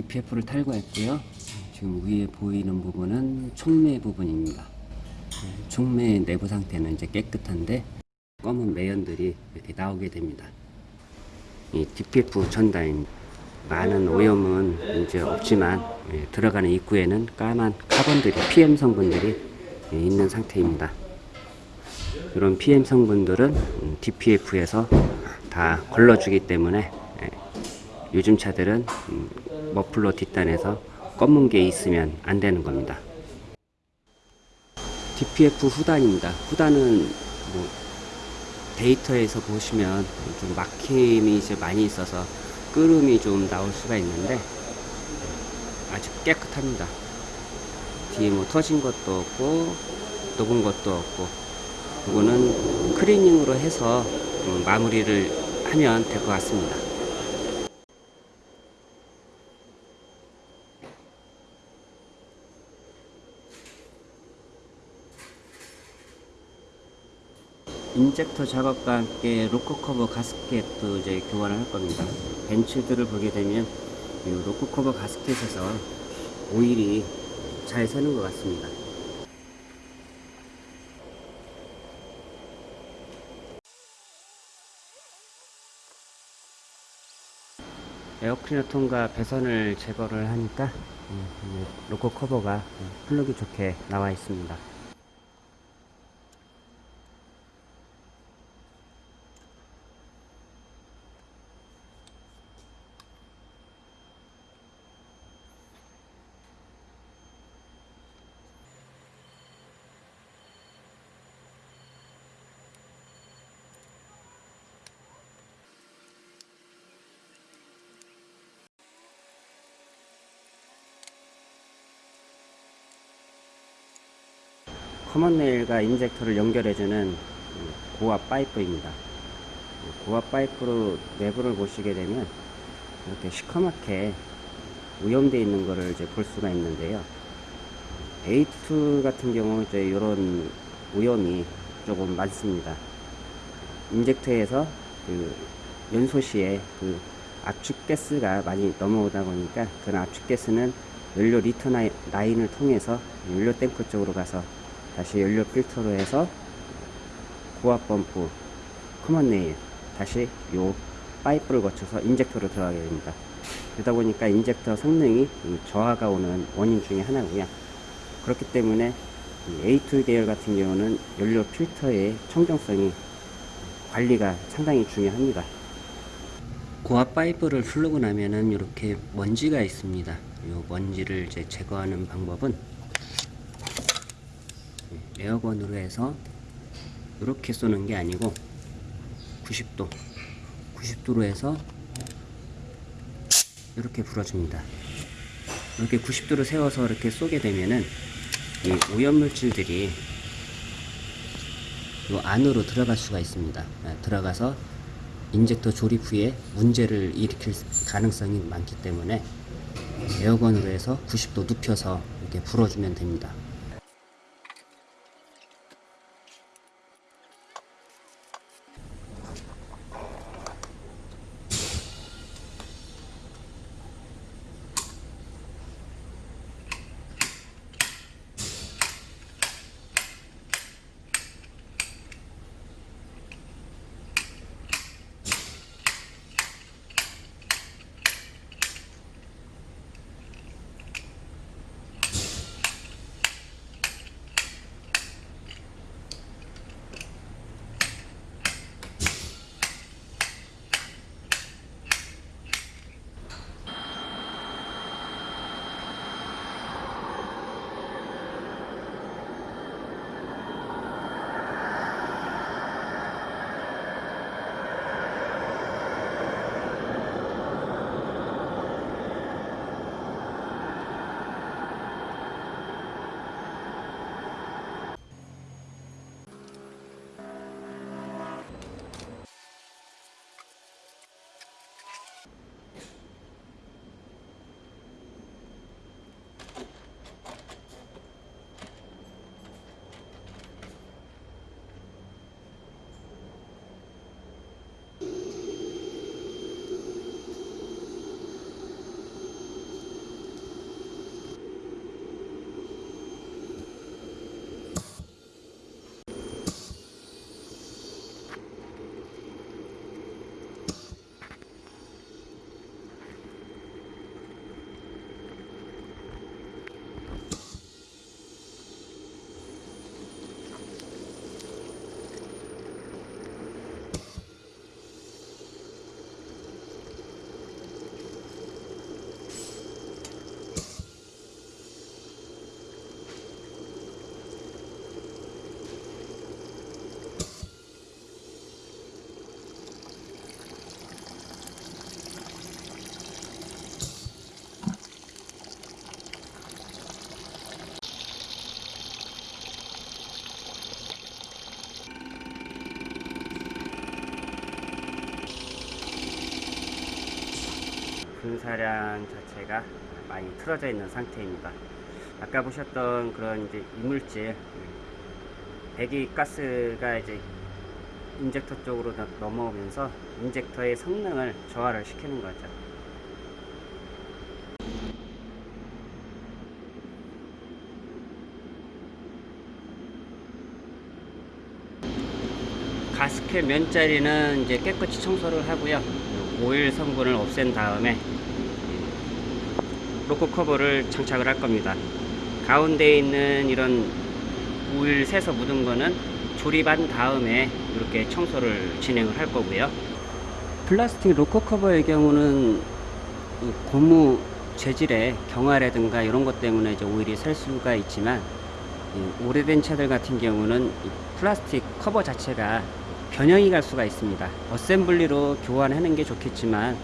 DPF를 탈거했고요. 지금 위에 보이는 부분은 촉매 부분입니다. 촉매 내부 상태는 이제 깨끗한데 검은 매연들이 이렇게 나오게 됩니다. 이 DPF 전단 많은 오염은 이제 없지만 예, 들어가는 입구에는 까만 카본들이 PM 성분들이 예, 있는 상태입니다. 이런 PM 성분들은 음, DPF에서 다 걸러주기 때문에 예, 요즘 차들은 음, 머플러 뒷단에서 검은 게 있으면 안 되는 겁니다. DPF 후단입니다. 후단은 뭐 데이터에서 보시면 좀 막힘이 이제 많이 있어서 끄름이 좀 나올 수가 있는데 아주 깨끗합니다. 뒤에 뭐 터진 것도 없고 녹은 것도 없고 이거는 클리닝으로 해서 음, 마무리를 하면 될 것 같습니다. 인젝터 작업과 함께 rocker cover gasket도 이제 교환을 할 겁니다. 벤츠들을 보게 되면 이 rocker cover gasket에서 오일이 잘 새는 것 같습니다. 에어클리너 통과 배선을 제거를 하니까 음, 이 로커 커버가 플러기 좋게 나와 있습니다. common rail과 인젝터를 연결해주는 고압 파이프입니다. 고압 파이프로 내부를 보시게 되면 이렇게 시커멓게 오염되어 있는 것을 이제 볼 수가 있는데요. A2 같은 경우 이제 이런 오염이 조금 많습니다. 인젝터에서 그 연소시에 그 압축 가스가 많이 넘어오다 보니까 그런 압축 가스는 연료 return line을 통해서 연료 탱크 쪽으로 가서 다시 연료 필터로 해서 고압 펌프 common rail 다시 요 파이프를 거쳐서 인젝터로 들어가게 됩니다. 그러다 보니까 인젝터 성능이 이 저하가 오는 원인 중에 하나고요. 그렇기 때문에 이 A2 계열 같은 경우는 연료 필터의 청정성이 관리가 상당히 중요합니다. 고압 파이프를 풀르고 나면은 이렇게 먼지가 있습니다. 이 먼지를 이제 제거하는 방법은 에어건으로 해서 이렇게 쏘는 게 아니고 90도 90도로 해서 이렇게 불어줍니다. 이렇게 90도로 세워서 이렇게 쏘게 되면은 이 오염물질들이 이 안으로 들어갈 수가 있습니다. 아, 들어가서 인젝터 조립 후에 문제를 일으킬 가능성이 많기 때문에 에어건으로 해서 90도 눕혀서 이렇게 불어주면 됩니다 분사량 자체가 많이 틀어져 있는 상태입니다. 아까 보셨던 그런 이제 이물질 배기 가스가 이제 인젝터 쪽으로 더 넘어오면서 인젝터의 성능을 저하를 시키는 거죠. 가스켓 면자리는 이제 깨끗이 청소를 하고요. 오일 성분을 없앤 다음에 rocker cover를 장착을 할 겁니다. 가운데 있는 이런 오일 새서 묻은 거는 조립한 다음에 이렇게 청소를 진행을 할 거고요. 플라스틱 로코 커버의 경우는 이 고무 재질의 경화라든가 이런 것 때문에 이제 오일이 셀 수가 있지만 이 오래된 차들 같은 경우는 이 플라스틱 커버 자체가 변형이 갈 수가 있습니다. assembly로 교환하는 게 좋겠지만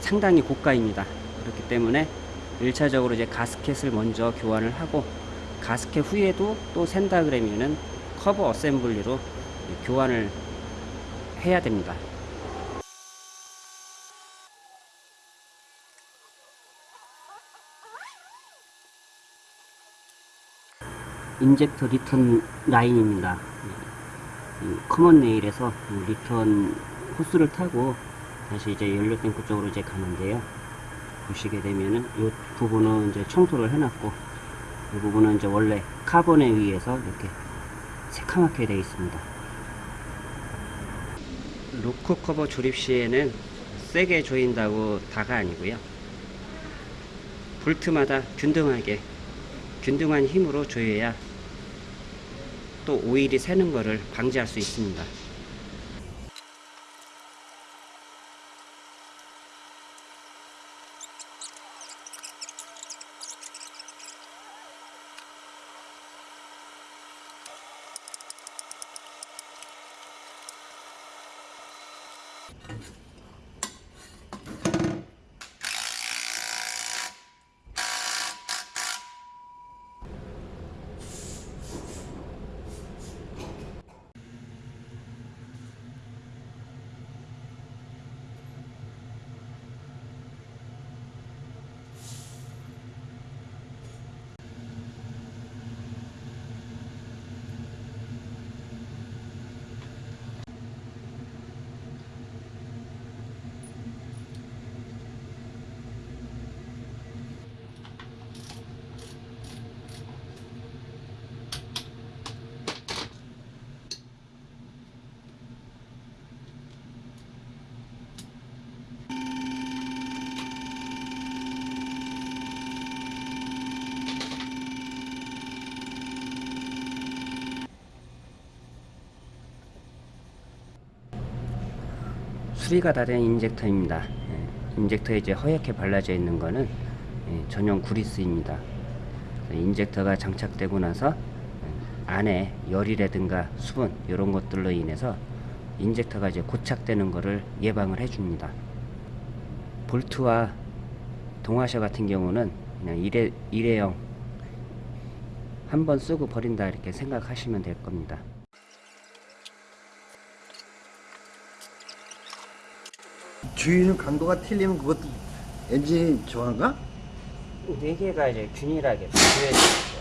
상당히 고가입니다. 그렇기 때문에 1차적으로 이제 gasket을 먼저 교환을 하고 가스켓 후에도 또 샌다 그러면은 커버 assembly로 교환을 해야 됩니다. 인젝터 return line입니다. 이 common rail에서 return 호스를 타고 다시 이제 연료 탱크 쪽으로 이제 가는데요. 보시게 되면은 이 부분은 이제 청소를 해놨고 이 부분은 이제 원래 카본에 의해서 이렇게 새카맣게 되어 있습니다. rocker cover 조립 시에는 세게 조인다고 다가 아니고요. 볼트마다 균등하게 균등한 힘으로 조여야 또 오일이 새는 것을 방지할 수 있습니다. 수리가 다 된 인젝터입니다. 예, 인젝터에 이제 허옇게 발라져 있는 거는 예, 전용 구리스입니다. 인젝터가 장착되고 나서 예, 안에 열이라든가 수분 이런 것들로 인해서 인젝터가 이제 고착되는 것을 예방을 해줍니다. 볼트와 동와셔 같은 경우는 그냥 일회, 일회용 한 번 쓰고 버린다 이렇게 생각하시면 될 겁니다. 주유는 강도가 틀리면 그것도 엔진이 저한가? 네 개가 이제 균일하게 조여져 있죠.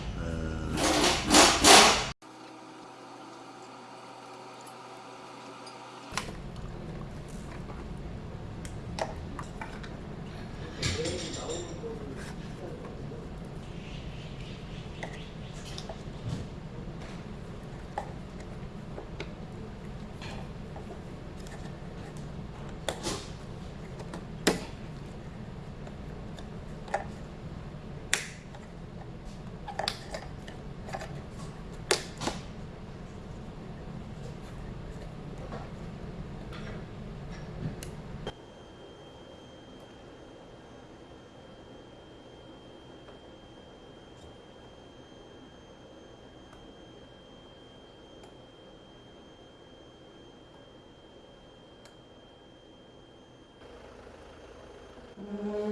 Mm-hmm.